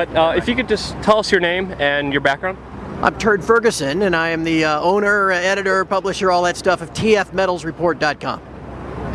Uh, if you could just tell us your name and your background. I'm Turd Ferguson, and I am the uh, owner, editor, publisher, all that stuff of TFMetalsReport.com.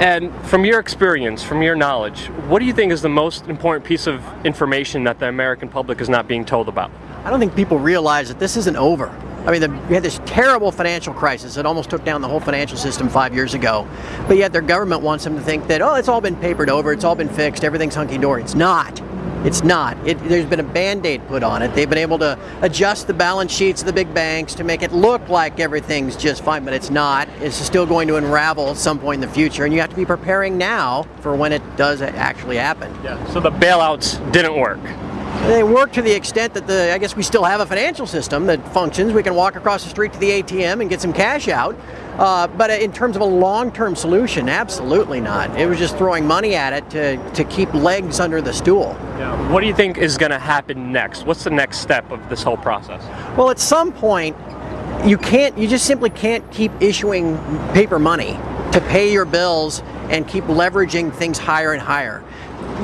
And from your experience, from your knowledge, what do you think is the most important piece of information that the American public is not being told about? I don't think people realize that this isn't over. I mean, the, we had this terrible financial crisis that almost took down the whole financial system five years ago. But yet their government wants them to think that, oh, it's all been papered over, it's all been fixed, everything's hunky-dory. It's not. It's not. It, there's been a band-aid put on it. They've been able to adjust the balance sheets of the big banks to make it look like everything's just fine, but it's not. It's still going to unravel at some point in the future, and you have to be preparing now for when it does actually happen. Yeah. So the bailouts didn't work. They work to the extent that the I guess we still have a financial system that functions. We can walk across the street to the ATM and get some cash out. Uh, but in terms of a long-term solution, absolutely not. It was just throwing money at it to, to keep legs under the stool. Yeah. What do you think is going to happen next? What's the next step of this whole process? Well, at some point, you can't, you just simply can't keep issuing paper money to pay your bills and keep leveraging things higher and higher.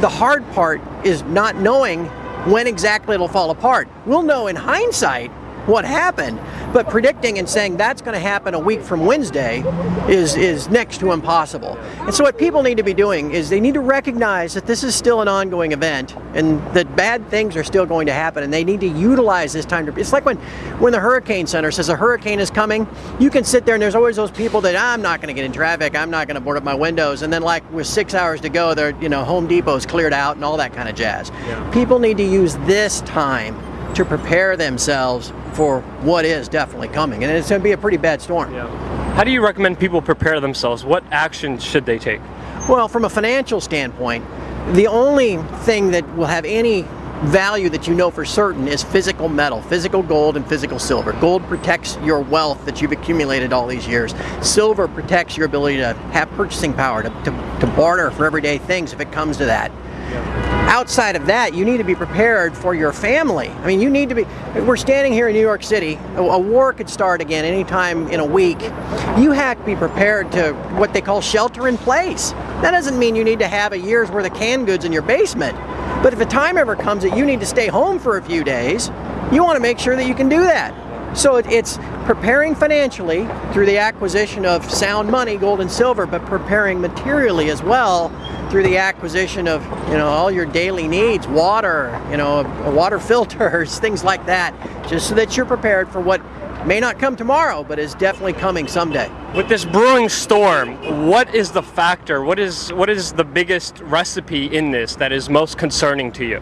The hard part is not knowing when exactly it'll fall apart. We'll know in hindsight what happened, but predicting and saying that's going to happen a week from Wednesday is, is next to impossible. And so what people need to be doing is they need to recognize that this is still an ongoing event and that bad things are still going to happen and they need to utilize this time to, it's like when, when the Hurricane Center says a hurricane is coming, you can sit there and there's always those people that I'm not going to get in traffic, I'm not going to board up my windows, and then like with six hours to go, they're, you know, Home Depot's cleared out and all that kind of jazz. Yeah. People need to use this time to prepare themselves for what is definitely coming. And it's going to be a pretty bad storm. Yeah. How do you recommend people prepare themselves? What actions should they take? Well, from a financial standpoint, the only thing that will have any value that you know for certain is physical metal, physical gold and physical silver. Gold protects your wealth that you've accumulated all these years. Silver protects your ability to have purchasing power, to, to, to barter for everyday things if it comes to that. Outside of that, you need to be prepared for your family. I mean, you need to be, we're standing here in New York City, a, war could start again anytime in a week. You have to be prepared to what they call shelter in place. That doesn't mean you need to have a year's worth of canned goods in your basement. But if a time ever comes that you need to stay home for a few days, you want to make sure that you can do that. So it's preparing financially through the acquisition of sound money, gold and silver, but preparing materially as well through the acquisition of you know all your daily needs, water, you know, water filters, things like that, just so that you're prepared for what may not come tomorrow, but is definitely coming someday. With this brewing storm, what is the factor? What is what is the biggest recipe in this that is most concerning to you?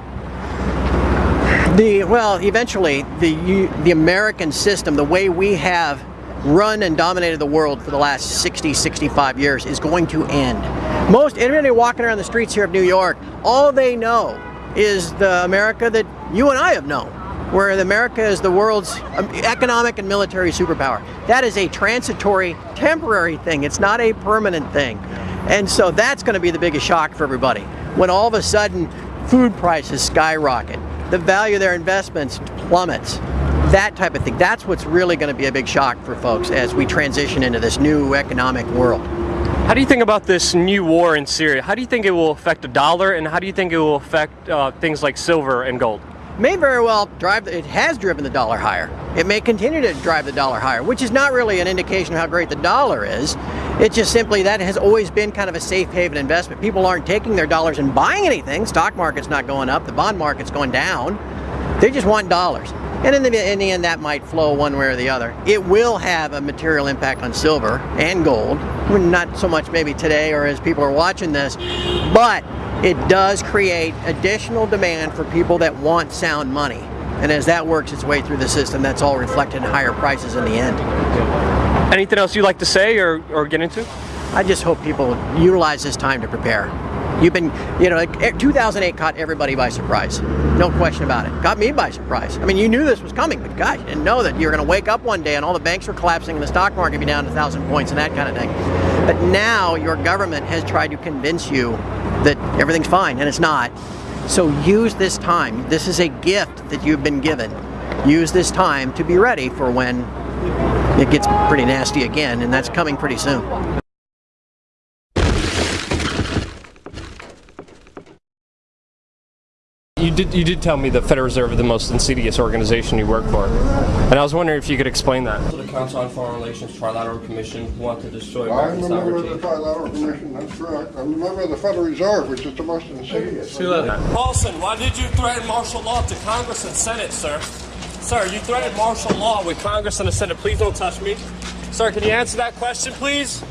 The well, eventually the the American system, the way we have run and dominated the world for the last 60, 65 years is going to end. Most anybody walking around the streets here of New York, all they know is the America that you and I have known, where America is the world's um, economic and military superpower. That is a transitory, temporary thing. It's not a permanent thing. And so that's going to be the biggest shock for everybody. When all of a sudden food prices skyrocket, the value of their investments plummets, that type of thing. That's what's really going to be a big shock for folks as we transition into this new economic world. How do you think about this new war in Syria? How do you think it will affect the dollar and how do you think it will affect uh, things like silver and gold? May very well drive, it has driven the dollar higher. It may continue to drive the dollar higher, which is not really an indication of how great the dollar is. It's just simply that has always been kind of a safe haven investment. People aren't taking their dollars and buying anything. Stock market's not going up, the bond market's going down. They just want dollars. And in the, in the end, that might flow one way or the other. It will have a material impact on silver and gold. Not so much maybe today or as people are watching this, but it does create additional demand for people that want sound money. And as that works its way through the system, that's all reflected in higher prices in the end. Anything else you'd like to say or, or get into? I just hope people utilize this time to prepare. You've been, you know, eh, 2008 caught everybody by surprise. No question about it. Got me by surprise. I mean, you knew this was coming, but gosh, you didn't know that you were going to wake up one day and all the banks were collapsing and the stock market be down a thousand points and that kind of thing. But now your government has tried to convince you that everything's fine, and it's not. So use this time. This is a gift that you've been given. Use this time to be ready for when it gets pretty nasty again, and that's coming pretty soon. You did you did tell me the Federal Reserve is the most insidious organization you work for, and I was wondering if you could explain that. To the Council on Foreign Relations Trilateral Commission want to destroy I'm American a member of the. Trilateral Commission, that's correct. I'm a member of the Federal Reserve, which is the most insidious. Paulson, why did you threaten martial law to Congress and Senate, sir? Sir, you threatened martial law with Congress and the Senate. Please don't touch me. Sir, can you answer that question, please?